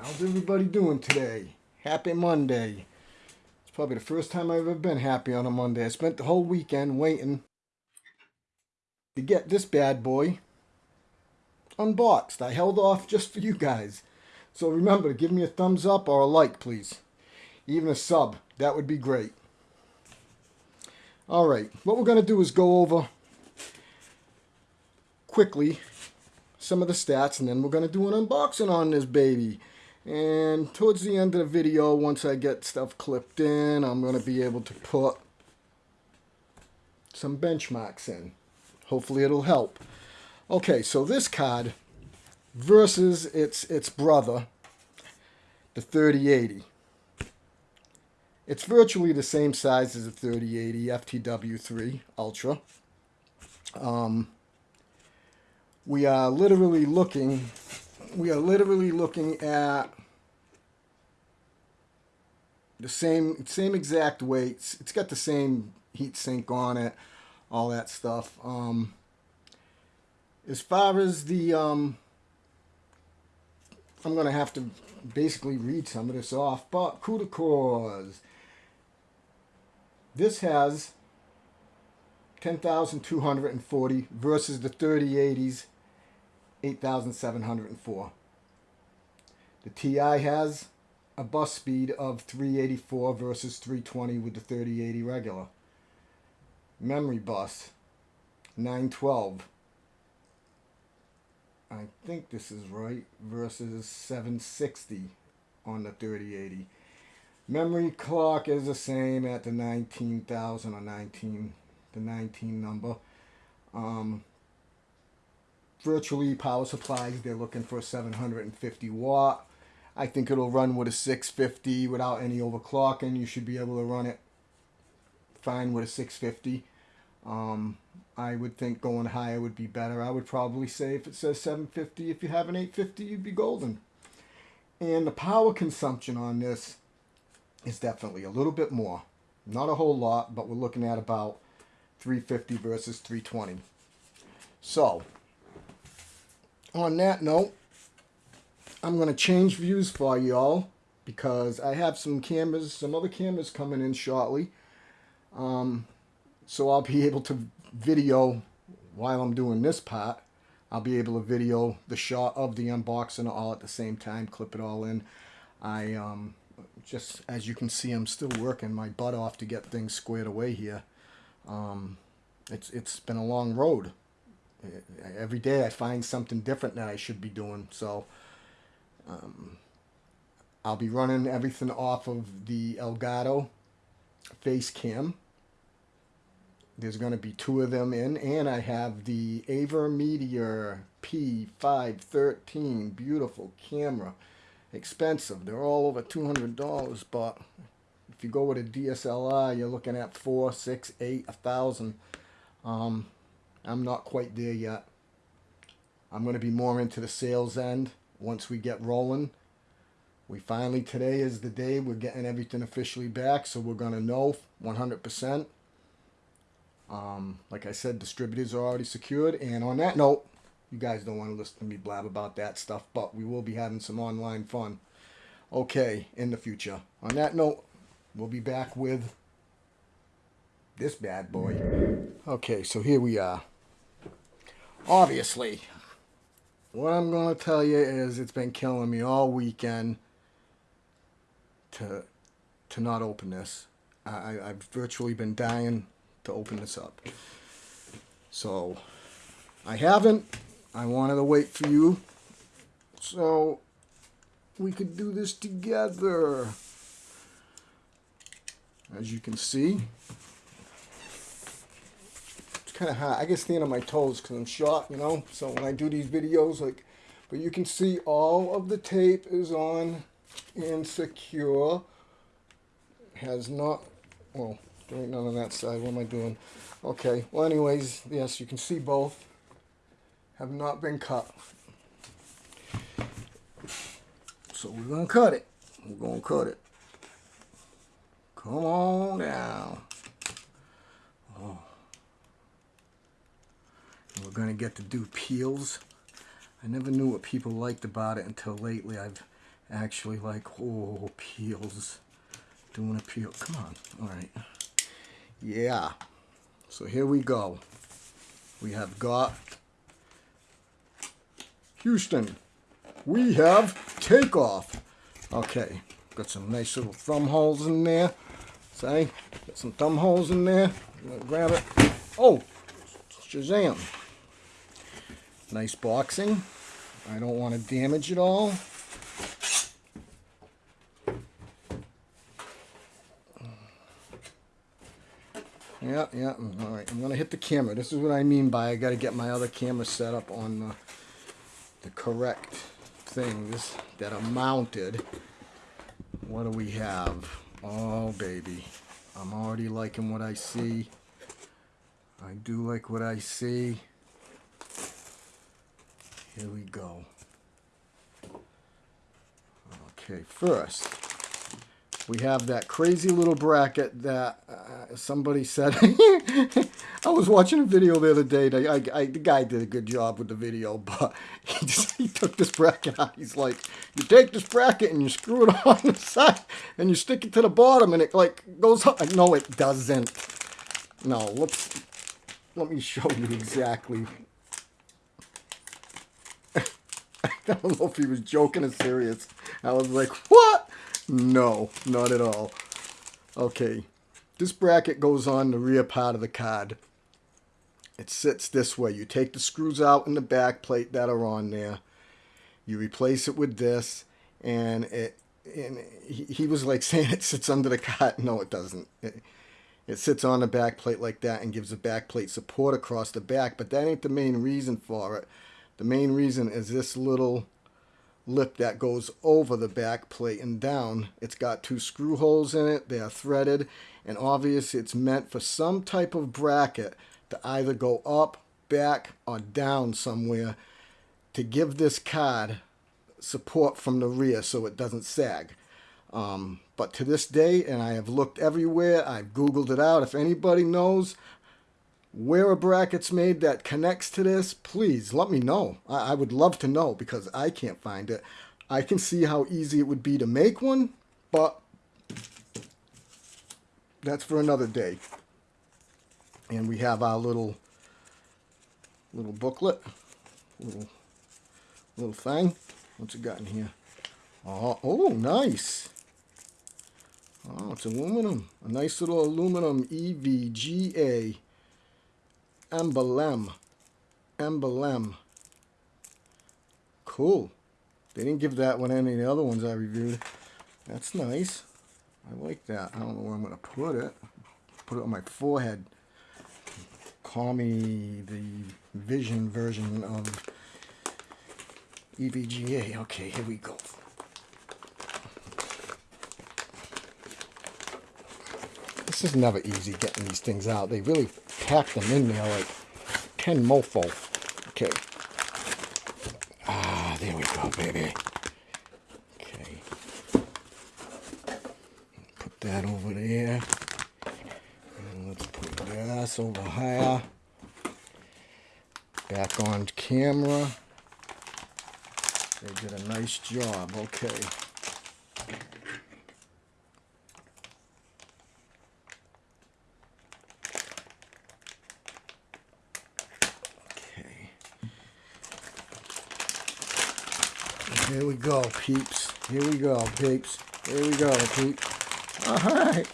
How's everybody doing today? Happy Monday. It's probably the first time I've ever been happy on a Monday. I spent the whole weekend waiting to get this bad boy unboxed. I held off just for you guys. So remember to give me a thumbs up or a like, please. Even a sub. That would be great. Alright, what we're going to do is go over quickly some of the stats and then we're going to do an unboxing on this baby. And towards the end of the video, once I get stuff clipped in, I'm going to be able to put some benchmarks in. Hopefully it'll help. Okay, so this card versus its its brother, the 3080. It's virtually the same size as the 3080 FTW3 Ultra. Um, we are literally looking, we are literally looking at the same same exact weights. It's got the same heat sink on it, all that stuff. Um, as far as the, um, I'm going to have to basically read some of this off, but CUDA cores. This has 10,240 versus the 3080s 8,704. The TI has a bus speed of 384 versus 320 with the 3080 regular. Memory bus 912. I think this is right versus 760 on the 3080. Memory clock is the same at the 19,000 or 19, the 19 number. Um, virtually power supplies, they're looking for 750 watt. I think it'll run with a 650 without any overclocking. You should be able to run it fine with a 650. Um, I would think going higher would be better. I would probably say if it says 750, if you have an 850, you'd be golden. And the power consumption on this is definitely a little bit more. Not a whole lot, but we're looking at about 350 versus 320. So, on that note, I'm going to change views for y'all because I have some cameras, some other cameras coming in shortly. Um, so I'll be able to video while I'm doing this part. I'll be able to video the shot of the unboxing all at the same time, clip it all in. I um, just, as you can see, I'm still working my butt off to get things squared away here. Um, it's It's been a long road. Every day I find something different that I should be doing. So um, I'll be running everything off of the Elgato face cam. There's going to be two of them in, and I have the Avermedia PW513, beautiful camera, expensive. They're all over $200, but if you go with a DSLR, you're looking at four, six, eight, a thousand. Um, I'm not quite there yet. I'm going to be more into the sales end once we get rolling. We finally, today is the day we're getting everything officially back, so we're going to know 100%. Um, like I said, distributors are already secured. And on that note, you guys don't want to listen to me blab about that stuff, but we will be having some online fun. Okay, in the future. On that note, we'll be back with this bad boy. Okay, so here we are. Obviously, what I'm going to tell you is it's been killing me all weekend to to not open this. I, I've virtually been dying to open this up. So, I haven't. I wanted to wait for you so we could do this together. As you can see, kind of hot. I get stand on my toes because I'm short, you know. So when I do these videos, like, but you can see all of the tape is on and secure. Has not, well, there ain't none on that side. What am I doing? Okay, well anyways, yes, you can see both have not been cut. So we're going to cut it. We're going to cut it. Come on down. We're going to get to do peels. I never knew what people liked about it until lately. I've actually like, oh, peels. Doing a peel. Come on. All right. Yeah. So here we go. We have got Houston. We have takeoff. Okay. Got some nice little thumb holes in there. See? Got some thumb holes in there. grab it. Oh! Shazam. Nice boxing. I don't want to damage it all. Yeah, yeah. Mm, all right, I'm gonna hit the camera. This is what I mean by I gotta get my other camera set up on the, the correct things that are mounted. What do we have? Oh, baby. I'm already liking what I see. I do like what I see. Here we go. Okay, first, we have that crazy little bracket that uh, somebody said. I was watching a video the other day. I, I, the guy did a good job with the video, but he, just, he took this bracket out. He's like, you take this bracket and you screw it on the side and you stick it to the bottom and it like goes up. No, it doesn't. No, let's, let me show you exactly. I don't know if he was joking or serious. I was like, what? No, not at all. Okay, this bracket goes on the rear part of the card. It sits this way. You take the screws out in the back plate that are on there. You replace it with this, and it and he, he was like saying it sits under the card. No, it doesn't. It, it sits on the back plate like that and gives the back plate support across the back, but that ain't the main reason for it. The main reason is this little lip that goes over the back plate and down. It's got two screw holes in it. They are threaded and obvious it's meant for some type of bracket to either go up, back, or down somewhere to give this card support from the rear so it doesn't sag. Um, but to this day, and I have looked everywhere, I've Googled it out. If anybody knows where a bracket's made that connects to this, please let me know. I, I would love to know because I can't find it. I can see how easy it would be to make one, but that's for another day. And we have our little little booklet, little little thing. What's it got in here? Oh, oh, nice. Oh, it's aluminum. A nice little aluminum EVGA emblem. Emblem. Cool. They didn't give that one any of the other ones I reviewed. That's nice. I like that. I don't know where I'm going to put it. Put it on my forehead. Call me the vision version of EVGA. Okay, here we go. This is never easy getting these things out. They really pack them in there like 10 mofo. Okay. Ah, there we go, baby. Okay. Put that over there. And let's put this over here. Back on camera. They did a nice job. Okay. Here we go, peeps. Here we go, peeps. Here we go, peeps. All right.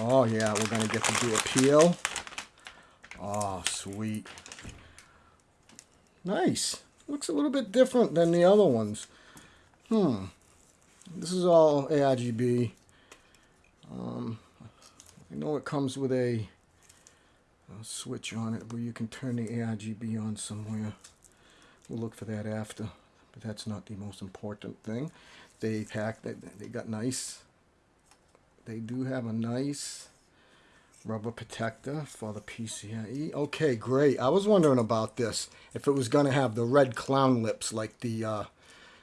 Oh, yeah, we're going to get to do a peel. Oh, sweet. Nice. Looks a little bit different than the other ones. Hmm. This is all ARGB. Um, I know it comes with a, a switch on it where you can turn the ARGB on somewhere. We'll look for that after but that's not the most important thing. They packed it, they got nice, they do have a nice rubber protector for the PCIe. Okay, great. I was wondering about this, if it was going to have the red clown lips like the uh,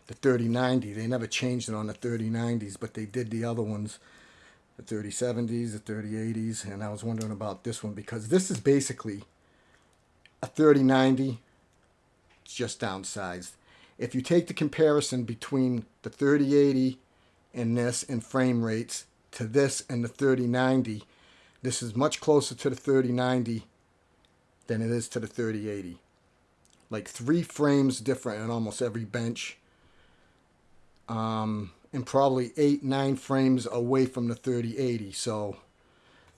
the 3090. They never changed it on the 3090s, but they did the other ones, the 3070s, the 3080s, and I was wondering about this one because this is basically a 3090 just downsized if you take the comparison between the 3080 and this in frame rates to this and the 3090, this is much closer to the 3090 than it is to the 3080. Like three frames different in almost every bench. Um, and probably eight, nine frames away from the 3080. So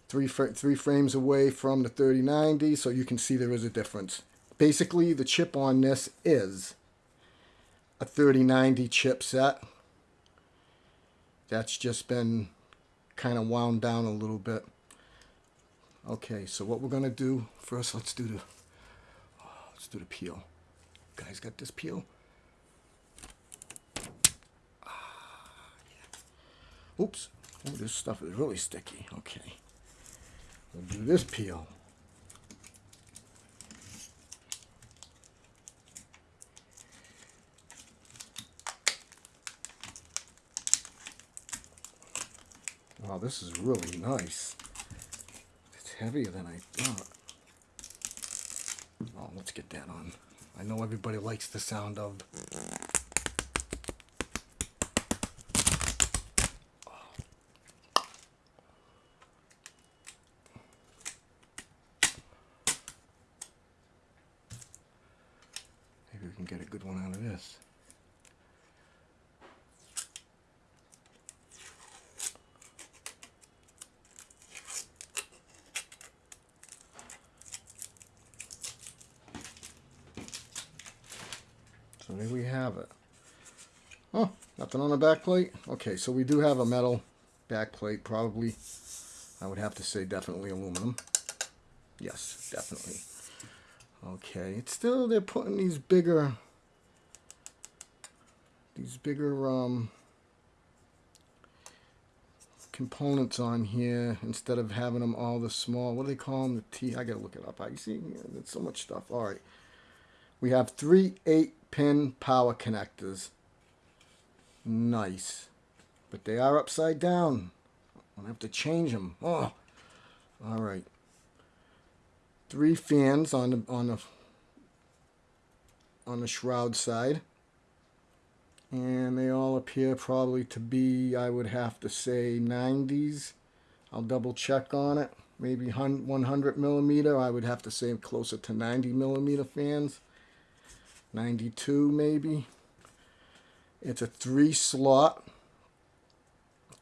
three, three frames away from the 3090. So you can see there is a difference. Basically, the chip on this is a 3090 chipset. That's just been kind of wound down a little bit. Okay, so what we're gonna do first, let's do the let's do the peel. Guys, got this peel? Ah. Oops, oh, this stuff is really sticky. Okay, we'll do this peel. Wow, this is really nice. It's heavier than I thought. Oh, let's get that on. I know everybody likes the sound of... Maybe we can get a good one out of this. So there we have it. Oh, nothing on the back plate? Okay, so we do have a metal back plate, probably. I would have to say definitely aluminum. Yes, definitely. Okay, it's still, they're putting these bigger, these bigger um, components on here instead of having them all the small, what do they call them? The T, I gotta look it up. I see, there's so much stuff. All right. We have three 8 pin power connectors. Nice. But they are upside down. I'll have to change them. Oh. All right. Three fans on the on the on the shroud side. And they all appear probably to be, I would have to say, 90s. I'll double check on it. Maybe 100 millimeter. I would have to say closer to 90 millimeter fans. 92 maybe. It's a three slot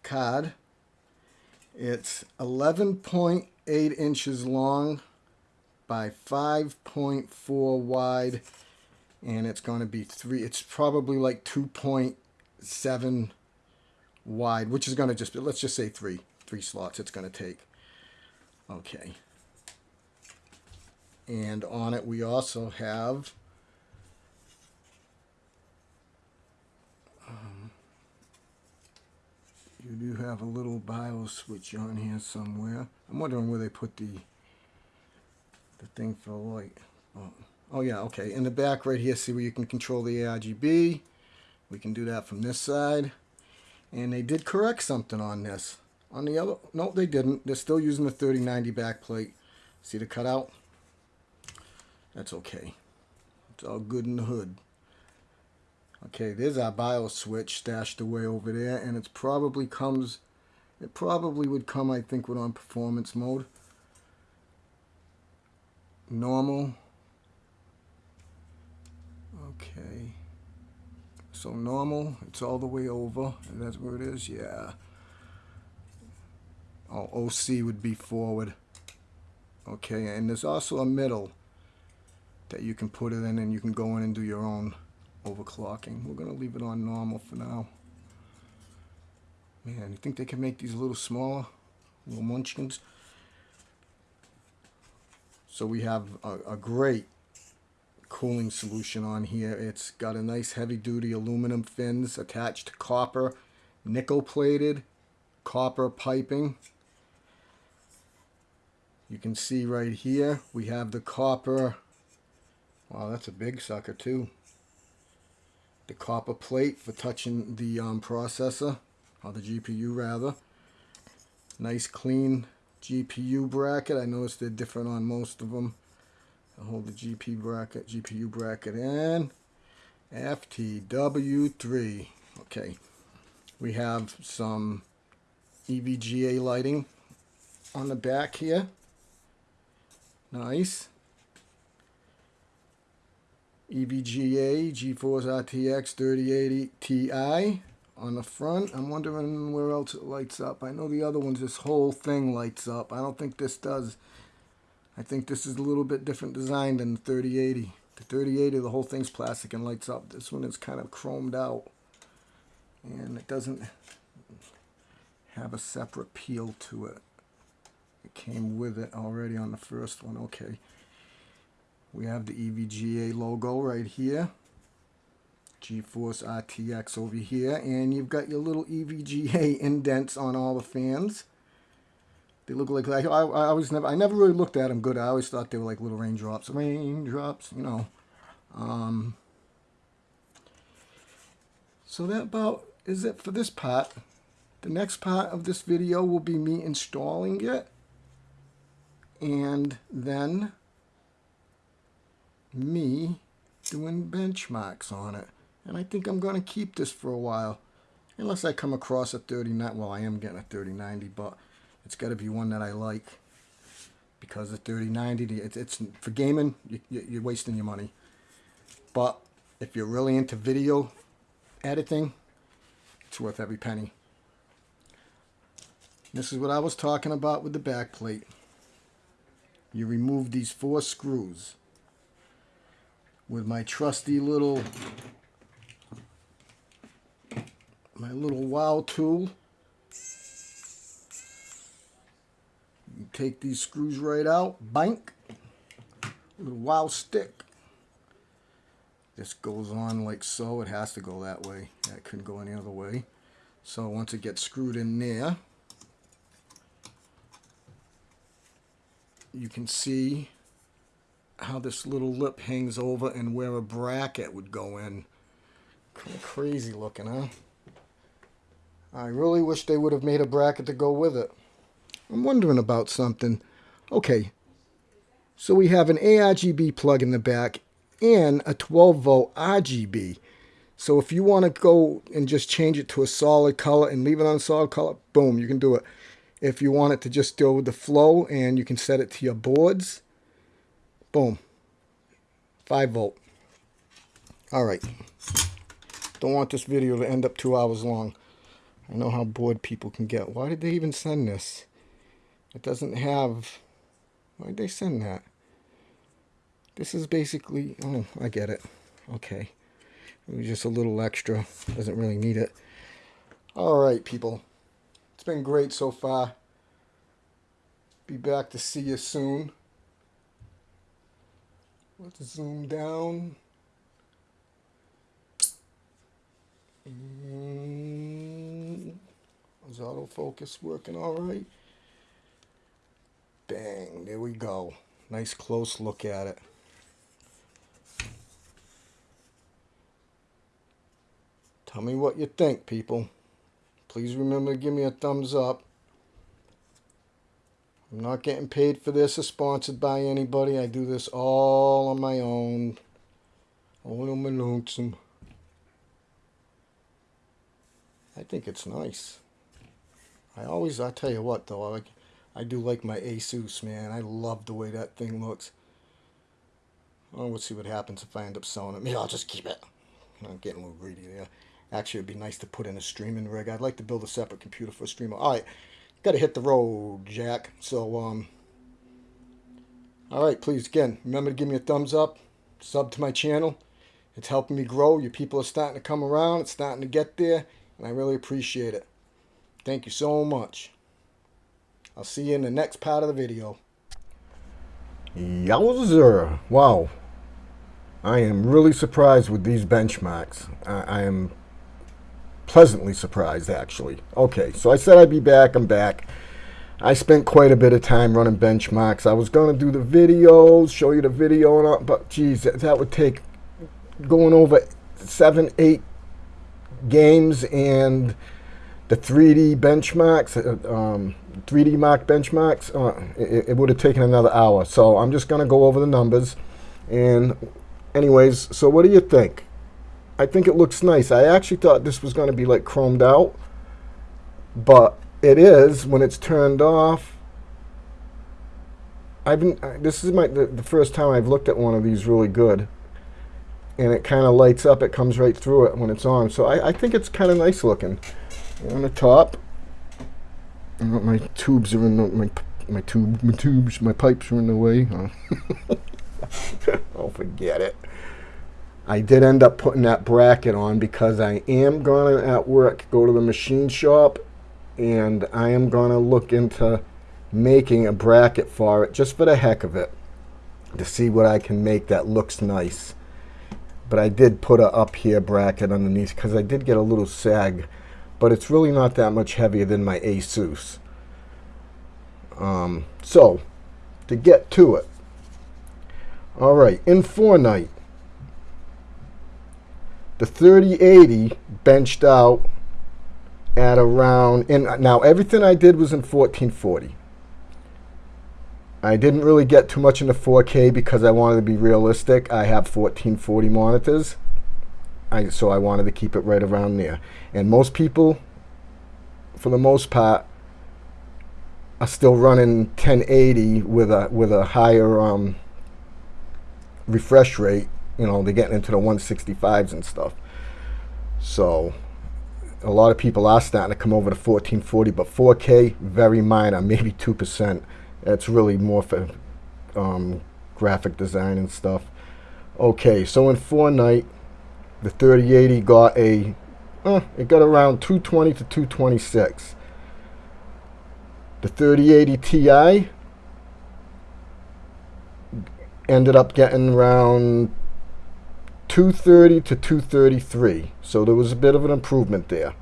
card. It's 11.8 inches long by 5.4 wide and it's going to be three it's probably like 2.7 wide which is going to just let's just say three three slots it's going to take okay and on it we also have You do have a little BIOS switch on here somewhere. I'm wondering where they put the the thing for the light. Oh, oh yeah, okay. In the back right here, see where you can control the ARGB. We can do that from this side. And they did correct something on this. On the other, no, they didn't. They're still using the 3090 backplate. See the cutout? That's okay. It's all good in the hood. Okay, there's our BIOS switch stashed away over there, and it probably comes, it probably would come, I think, with on performance mode. Normal. Okay. So normal, it's all the way over, and that's where it is, yeah. Oh, OC would be forward. Okay, and there's also a middle that you can put it in and you can go in and do your own overclocking. We're going to leave it on normal for now. Man, you think they can make these a little smaller? Little munchkins? So we have a, a great cooling solution on here. It's got a nice heavy duty aluminum fins attached to copper, nickel plated, copper piping. You can see right here we have the copper. Wow, that's a big sucker too the copper plate for touching the um, processor, or the GPU rather. Nice clean GPU bracket. I noticed they're different on most of them. i hold the GPU bracket, GPU bracket in. FTW3. Okay. We have some EVGA lighting on the back here. Nice. EVGA GeForce RTX 3080 Ti on the front. I'm wondering where else it lights up. I know the other ones, this whole thing lights up. I don't think this does. I think this is a little bit different design than the 3080. The 3080, the whole thing's plastic and lights up. This one is kind of chromed out. And it doesn't have a separate peel to it. It came with it already on the first one. Okay. We have the EVGA logo right here. GeForce RTX over here. And you've got your little EVGA indents on all the fans. They look like, I, I, I always never, I never really looked at them good. I always thought they were like little raindrops. Raindrops, you know. Um, so that about is it for this part. The next part of this video will be me installing it. And then me doing benchmarks on it. And I think I'm going to keep this for a while. Unless I come across a 3090. Well, I am getting a 3090, but it's got to be one that I like. Because the 3090, it's, it's for gaming, you, you're wasting your money. But if you're really into video editing, it's worth every penny. This is what I was talking about with the back plate. You remove these four screws with my trusty little my little wow tool. You take these screws right out, bank, little Wowstick. This goes on like so. It has to go that way. That couldn't go any other way. So once it gets screwed in there, you can see how this little lip hangs over and where a bracket would go in. Kind of crazy looking, huh? I really wish they would have made a bracket to go with it. I'm wondering about something. Okay, so we have an ARGB plug in the back and a 12 volt RGB. So if you want to go and just change it to a solid color and leave it on a solid color, boom, you can do it. If you want it to just go with the flow and you can set it to your boards, Boom. 5 volt. Alright. Don't want this video to end up two hours long. I know how bored people can get. Why did they even send this? It doesn't have... Why did they send that? This is basically... Oh, I get it. Okay. It was just a little extra. Doesn't really need it. Alright, people. It's been great so far. Be back to see you soon. Let's zoom down. Mm, is autofocus working all right? Bang, there we go. Nice close look at it. Tell me what you think, people. Please remember to give me a thumbs up. I'm not getting paid for this or sponsored by anybody. I do this all on my own. All on my lonesome. I think it's nice. I always, I tell you what though, I, I do like my Asus, man. I love the way that thing looks. Well, we'll see what happens if I end up selling it. Maybe I'll just keep it. I'm getting a little greedy there. Actually, it'd be nice to put in a streaming rig. I'd like to build a separate computer for a streamer. All right got to hit the road, Jack. So, um, all right, please, again, remember to give me a thumbs up, sub to my channel. It's helping me grow. Your people are starting to come around. It's starting to get there, and I really appreciate it. Thank you so much. I'll see you in the next part of the video. Yowzer! Wow. I am really surprised with these benchmarks. I, I am pleasantly surprised, actually. Okay, so I said I'd be back. I'm back. I spent quite a bit of time running benchmarks. I was going to do the videos, show you the video, and all, but geez, that, that would take going over seven, eight games and the 3D benchmarks, uh, um, 3D mark benchmarks, uh, it, it would have taken another hour. So I'm just going to go over the numbers. And anyways, so what do you think? I think it looks nice. I actually thought this was going to be like chromed out, but it is when it's turned off. I've been. This is my the, the first time I've looked at one of these really good, and it kind of lights up. It comes right through it when it's on. So I, I think it's kind of nice looking. On the top, my tubes are in the, my my tube my tubes my pipes are in the way. oh, forget it. I did end up putting that bracket on because I am going to, at work, go to the machine shop and I am going to look into making a bracket for it just for the heck of it to see what I can make that looks nice. But I did put a up here bracket underneath because I did get a little sag, but it's really not that much heavier than my Asus. Um, so, to get to it. All right, in Fortnite, the 3080 benched out at around, and now everything I did was in 1440. I didn't really get too much into 4K because I wanted to be realistic. I have 1440 monitors, I, so I wanted to keep it right around there. And most people, for the most part, are still running 1080 with a with a higher um, refresh rate you know, they're getting into the 165s and stuff. So a lot of people are starting to come over to 1440, but 4K, very minor, maybe 2%. That's really more for um, graphic design and stuff. Okay, so in Fortnite, the 3080 got a, uh, it got around 220 to 226. The 3080 Ti ended up getting around 230 to 233. So there was a bit of an improvement there.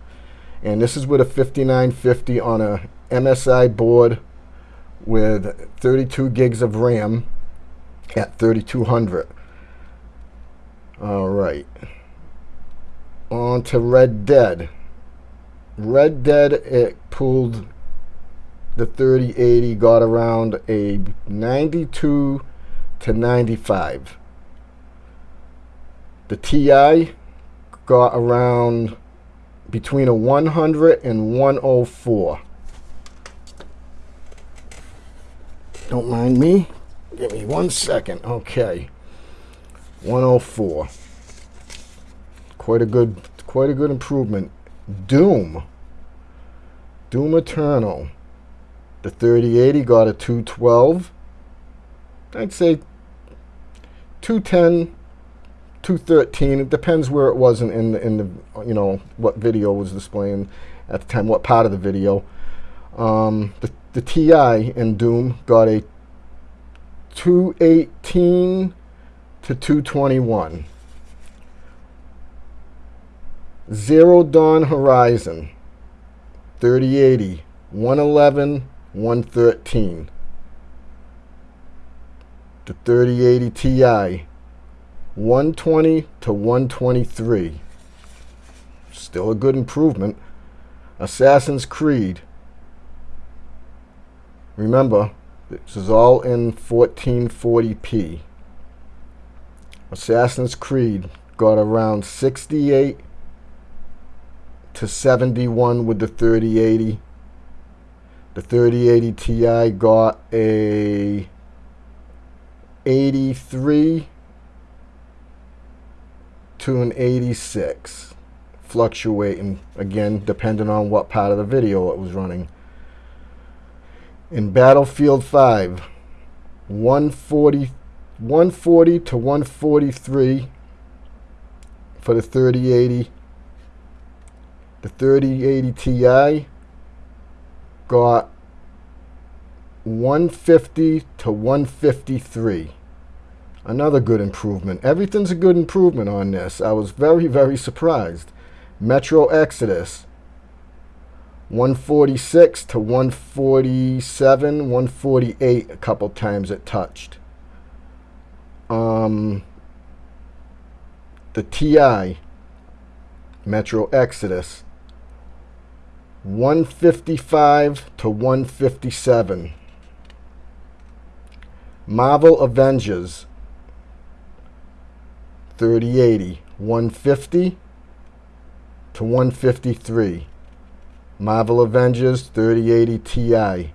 And this is with a 5950 on a MSI board with 32 gigs of RAM at 3200. All right. On to Red Dead. Red Dead, it pulled the 3080, got around a 92 to 95. The TI got around between a 100 and 104. Don't mind me. Give me one second. Okay. 104. Quite a good quite a good improvement. Doom. Doom Eternal. The 3080 got a 212. I'd say 210 213. It depends where it was in, in the, in the you know what video was displaying at the time, what part of the video. Um, the the TI in Doom got a 218 to 221. Zero Dawn Horizon 3080 111 113. The 3080 Ti 120 to 123. Still a good improvement. Assassin's Creed. Remember, this is all in 1440p. Assassin's Creed got around 68 to 71 with the 3080. The 3080 Ti got a 83 to an 86 fluctuating again depending on what part of the video it was running. In Battlefield 5 140 140 to 143 for the 3080 the 3080 Ti got 150 to 153 Another good improvement. Everything's a good improvement on this. I was very, very surprised. Metro Exodus. 146 to 147, 148 a couple times it touched. Um, the TI, Metro Exodus, 155 to 157. Marvel Avengers, 3080 150 to 153. Marvel Avengers 3080 Ti.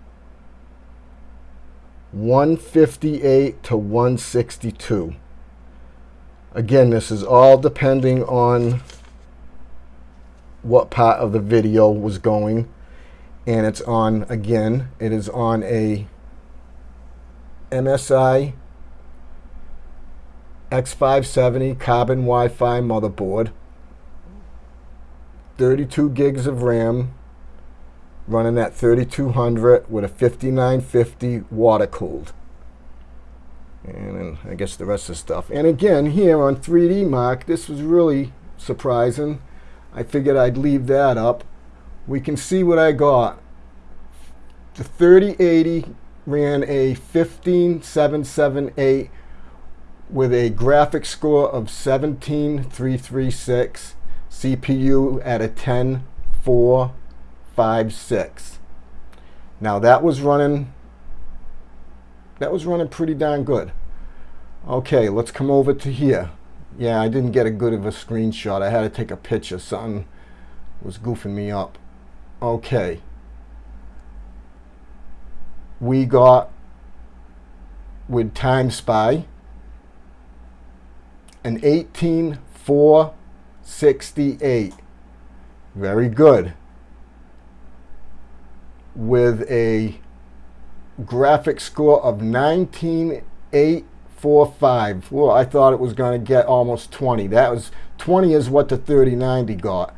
158 to 162. Again, this is all depending on what part of the video was going. And it's on, again, it is on a MSI X570 carbon Wi-Fi motherboard. 32 gigs of RAM running at 3200 with a 5950 water cooled. And I guess the rest of the stuff. And again, here on 3D Mark, this was really surprising. I figured I'd leave that up. We can see what I got. The 3080 ran a 15778 with a graphics score of 17336, CPU at a 10456. Now that was running that was running pretty darn good. Okay, let's come over to here. Yeah, I didn't get a good of a screenshot. I had to take a picture. Something was goofing me up. Okay. We got with Time Spy an 18468. Very good. With a graphic score of 19845. Well, I thought it was going to get almost 20. That was 20 is what the 3090 got.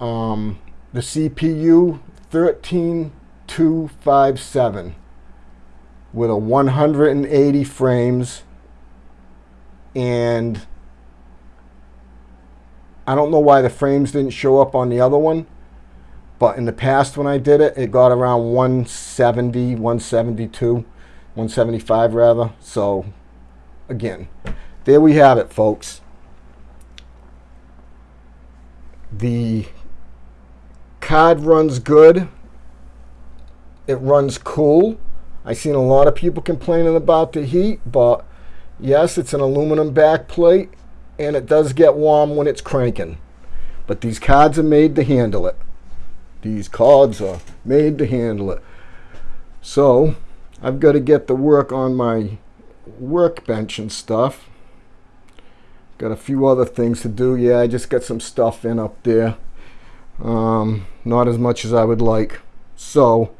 Um, the CPU 13257 with a 180 frames and I don't know why the frames didn't show up on the other one but in the past when I did it it got around 170 172 175 rather. So again there we have it folks. The card runs good. It runs cool. I've seen a lot of people complaining about the heat but Yes, it's an aluminum back plate, and it does get warm when it's cranking. But these cards are made to handle it. These cards are made to handle it. So, I've got to get the work on my workbench and stuff. Got a few other things to do. Yeah, I just got some stuff in up there. Um, not as much as I would like. So,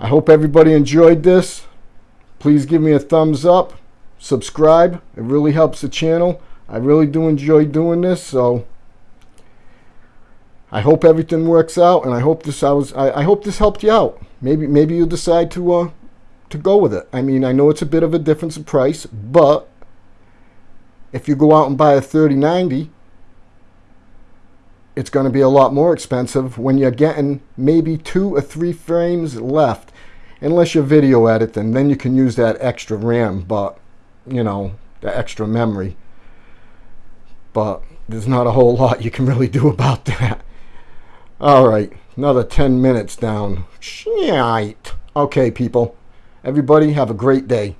I hope everybody enjoyed this. Please give me a thumbs up subscribe. It really helps the channel. I really do enjoy doing this, so I hope everything works out, and I hope this I was I, I hope this helped you out. Maybe maybe you'll decide to uh, to go with it. I mean, I know it's a bit of a difference in price, but if you go out and buy a 3090, it's going to be a lot more expensive when you're getting maybe two or three frames left. Unless you're video editing, then you can use that extra RAM, but you know, the extra memory. But there's not a whole lot you can really do about that. All right, another 10 minutes down. Shite. Okay, people. Everybody have a great day.